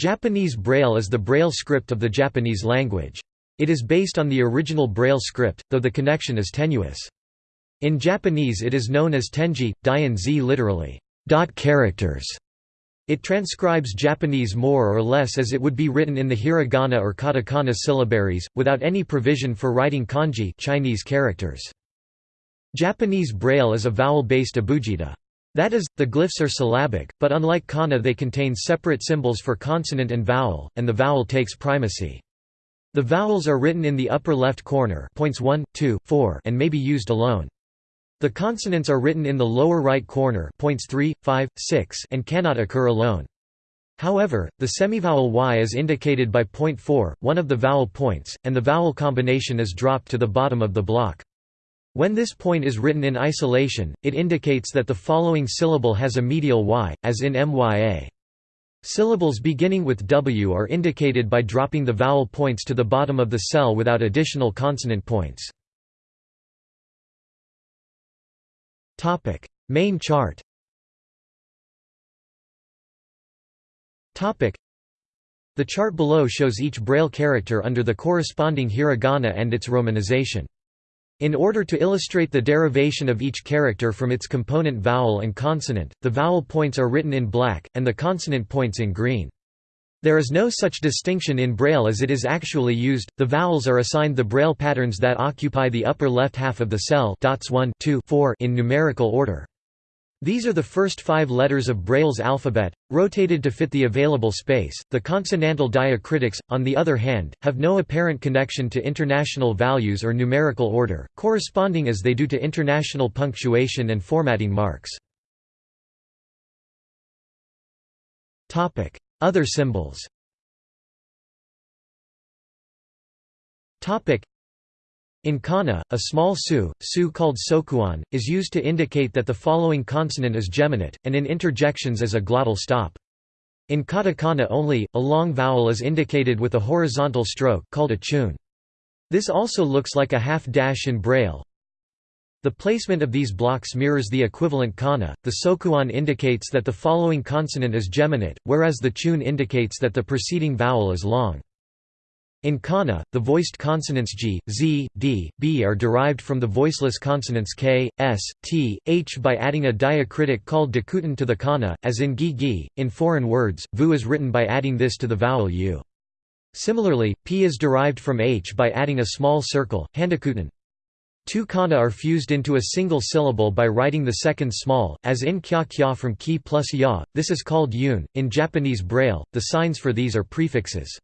Japanese Braille is the Braille script of the Japanese language. It is based on the original Braille script, though the connection is tenuous. In Japanese it is known as tenji, dian z literally, dot characters. It transcribes Japanese more or less as it would be written in the hiragana or katakana syllabaries, without any provision for writing kanji Chinese characters. Japanese Braille is a vowel-based abugida. That is, the glyphs are syllabic, but unlike kana they contain separate symbols for consonant and vowel, and the vowel takes primacy. The vowels are written in the upper left corner points 1, 2, 4 and may be used alone. The consonants are written in the lower right corner points 3, 5, 6 and cannot occur alone. However, the semivowel y is indicated by point 4, one of the vowel points, and the vowel combination is dropped to the bottom of the block. When this point is written in isolation, it indicates that the following syllable has a medial y, as in mya. Syllables beginning with w are indicated by dropping the vowel points to the bottom of the cell without additional consonant points. Main chart The chart below shows each Braille character under the corresponding hiragana and its romanization. In order to illustrate the derivation of each character from its component vowel and consonant, the vowel points are written in black, and the consonant points in green. There is no such distinction in Braille as it is actually used, the vowels are assigned the Braille patterns that occupy the upper left half of the cell dots 1, 2, 4 in numerical order. These are the first five letters of Braille's alphabet, rotated to fit the available space. The consonantal diacritics, on the other hand, have no apparent connection to international values or numerical order, corresponding as they do to international punctuation and formatting marks. Other symbols in kana, a small su, su called sokuon, is used to indicate that the following consonant is geminate, and in interjections as a glottal stop. In katakana only, a long vowel is indicated with a horizontal stroke called a chun. This also looks like a half dash in braille. The placement of these blocks mirrors the equivalent kana. The sokuon indicates that the following consonant is geminate, whereas the chun indicates that the preceding vowel is long. In kana, the voiced consonants g, z, d, b are derived from the voiceless consonants k, s, t, h by adding a diacritic called dakuten to the kana, as in gi gi. In foreign words, vu is written by adding this to the vowel u. Similarly, p is derived from h by adding a small circle, handakuten. Two kana are fused into a single syllable by writing the second small, as in kya kya from ki plus ya, this is called yun. In Japanese Braille, the signs for these are prefixes.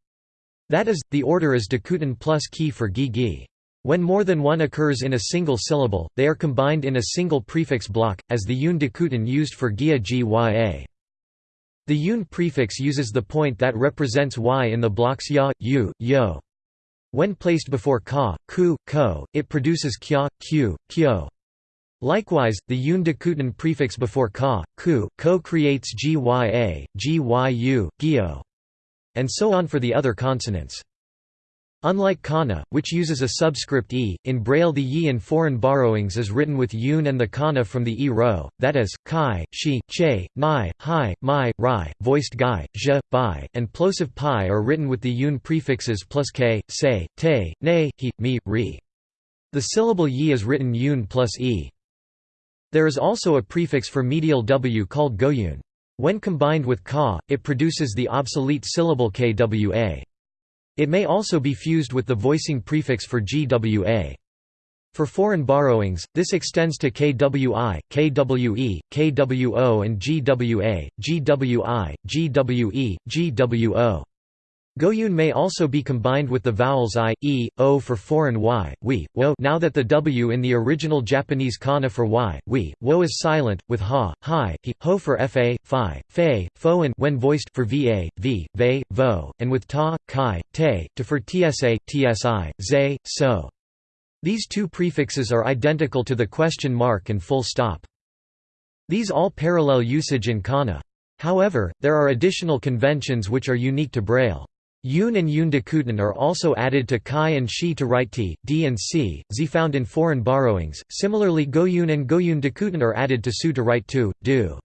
That is, the order is dakuten plus ki for gi gi. When more than one occurs in a single syllable, they are combined in a single prefix block, as the yun dakuten used for gia gya. The yun prefix uses the point that represents y in the blocks ya, yu, yo. When placed before ka, ku, ko, it produces kya, q, kyo. Likewise, the yun dakuten prefix before ka, ku, ko creates gya, gyu, gyo and so on for the other consonants. Unlike kana, which uses a subscript e, in Braille the yi in foreign borrowings is written with yun and the kana from the e row, that is, kai, shi, che, nai, hi, mai, rai, voiced gai, zhe, bai, and plosive pi are written with the yun prefixes plus k, se, te, ne, he, mi, ri. The syllable yi is written yun plus e. There is also a prefix for medial w called goyun. When combined with ka, it produces the obsolete syllable kwa. It may also be fused with the voicing prefix for gwa. For foreign borrowings, this extends to kwi, kwe, kwo and gwa, gwi, gwe, gwo. Goyun may also be combined with the vowels i, e, o for foreign y, we, wo now that the w in the original Japanese kana for y, we, wo is silent, with ha, hi, he, ho for fa, fi, fe, fo and when voiced for va, v, ve, vo, and with ta, kai, te, to for tsa, tsi, ze, so. These two prefixes are identical to the question mark and full stop. These all parallel usage in kana. However, there are additional conventions which are unique to Braille. Yun and Yun Dakuten are also added to Kai and Shi to write T, D and C, Z found in foreign borrowings. Similarly Goyun and Goyun Dakuten are added to Su to write Tu, Du.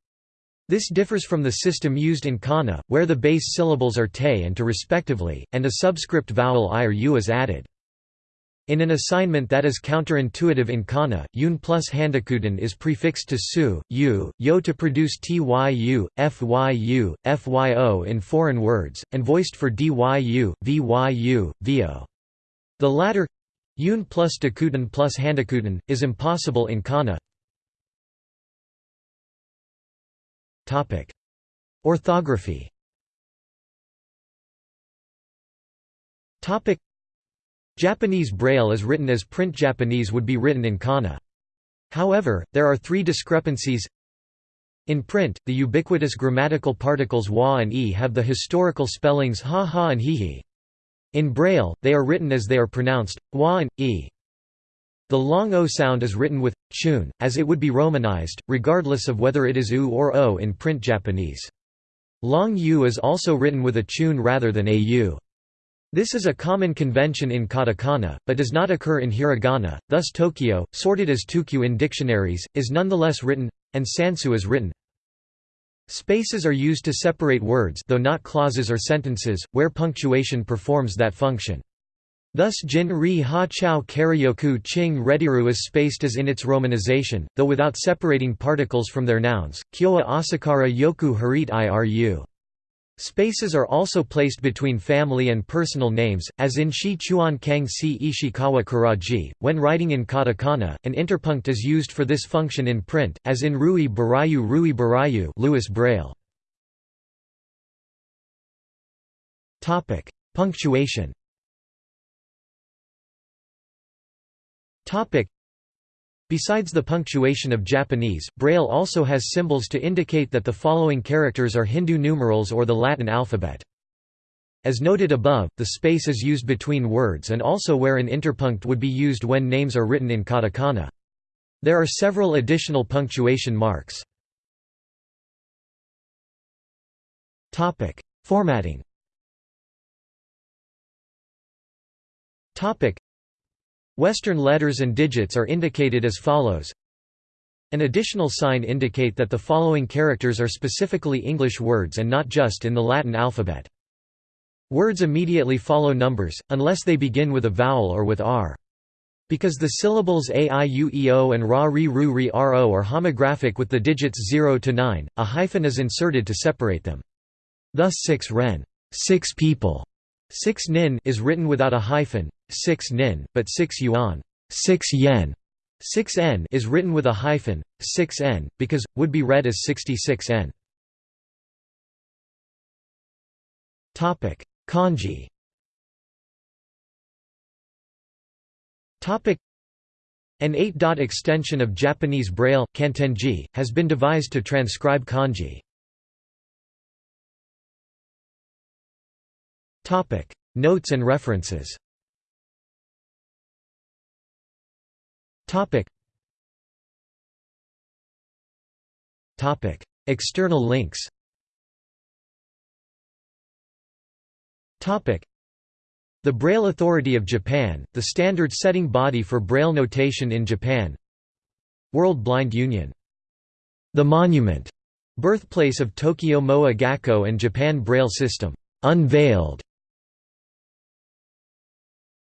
This differs from the system used in kana, where the base syllables are te and to respectively, and a subscript vowel i or u is added. In an assignment that is counterintuitive in kana, yun plus handakuten is prefixed to su, u, yo to produce tyu, fyu, fyo in foreign words, and voiced for dyu, vyu, vo. The latter yun plus dakuten plus handakuten, is impossible in kana. Orthography Japanese Braille is written as print Japanese would be written in kana. However, there are three discrepancies. In print, the ubiquitous grammatical particles wa and e have the historical spellings ha ha and hi hi. In Braille, they are written as they are pronounced, wa and e. The long o sound is written with chun, as it would be romanized, regardless of whether it is u or o in print Japanese. Long u is also written with a chun rather than a u. This is a common convention in katakana, but does not occur in hiragana, thus Tokyo, sorted as tukyu in dictionaries, is nonetheless written, and sansu is written. Spaces are used to separate words though not clauses or sentences, where punctuation performs that function. Thus jin ri ha chao karyoku ching rediru is spaced as in its romanization, though without separating particles from their nouns, kyoa asakara yoku harit iru. Spaces are also placed between family and personal names, as in Shi Chuan Kang Si Ishikawa Kuraji. When writing in katakana, an interpunct is used for this function in print, as in Rui Barayu Rui Barayu Louis Braille. Topic: Punctuation Besides the punctuation of Japanese, Braille also has symbols to indicate that the following characters are Hindu numerals or the Latin alphabet. As noted above, the space is used between words and also where an interpunct would be used when names are written in katakana. There are several additional punctuation marks. Formatting Western letters and digits are indicated as follows. An additional sign indicate that the following characters are specifically English words and not just in the Latin alphabet. Words immediately follow numbers, unless they begin with a vowel or with r. Because the syllables a i u e o and ra ri ru ri ro are homographic with the digits 0 to 9, a hyphen is inserted to separate them. Thus 6 ren six people", 6 nin is written without a hyphen, 6 nin, but 6 yuan 6 yen 6 n is written with a hyphen, 6 n, because, would be read as 66 n. Kanji An 8-dot extension of Japanese Braille kantenji, has been devised to transcribe kanji. Notes and references Topic. Topic. External links Topic. The Braille Authority of Japan, the standard-setting body for Braille notation in Japan World Blind Union. The Monument, birthplace of Tokyo Moa Gakko and Japan Braille System, unveiled